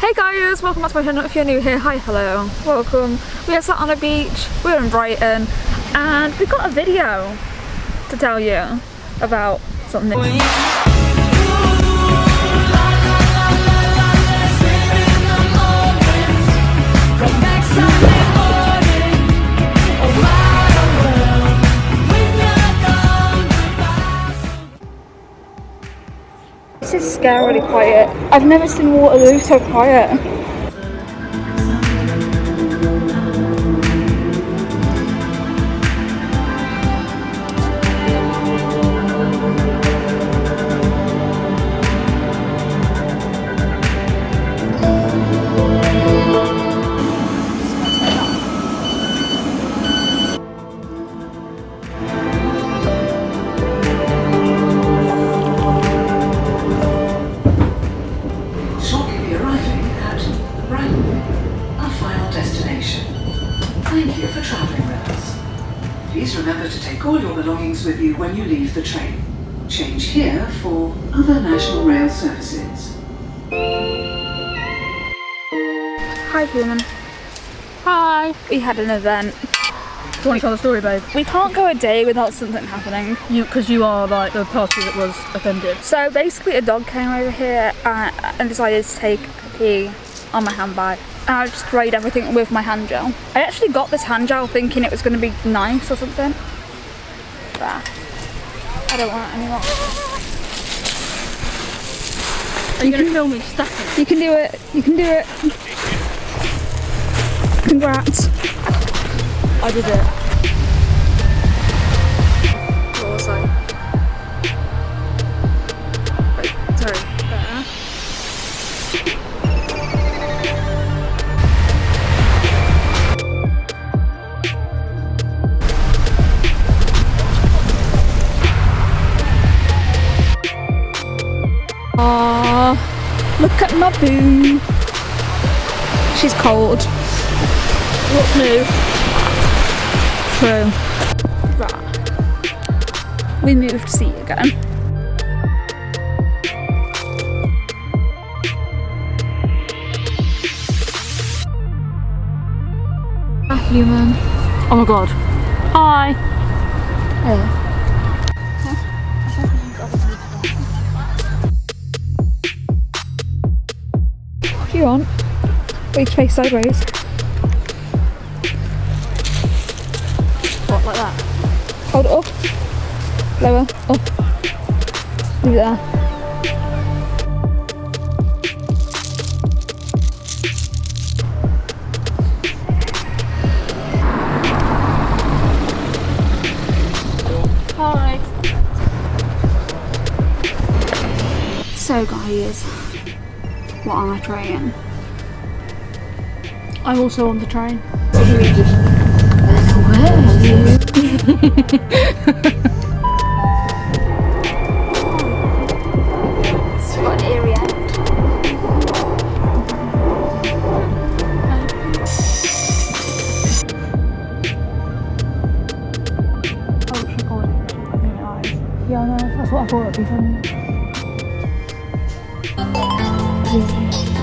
Hey guys, welcome back to my channel. If you're new here, hi, hello, welcome. We are sat on a beach, we're in Brighton, and we've got a video to tell you about something. This is scarily quiet. I've never seen Waterloo so quiet. To take all your belongings with you when you leave the train. Change here for other National Rail services. Hi human. Hi. We had an event. Do you want to tell the story, babe? We can't go a day without something happening. You, because you are like the party that was offended. So basically a dog came over here and, and decided to take a pee on my handbag. And I just sprayed everything with my hand gel. I actually got this hand gel thinking it was going to be nice or something. I don't want it anymore. Are you going to film me stacking? You can do it. You can do it. Congrats. I did it. Look at my boo. She's cold. What's new? True. Right. We moved seat again. A human. Oh my god. Hi. You want. Face sideways. What, like that? Hold it up. Lower. Up. Leave it there. Hi. So guys, what am I trying? I'm also on the train. It's got an eerie end. Oh, it's recording. Yeah, I know. That's what I thought it'd be funny. Thank you.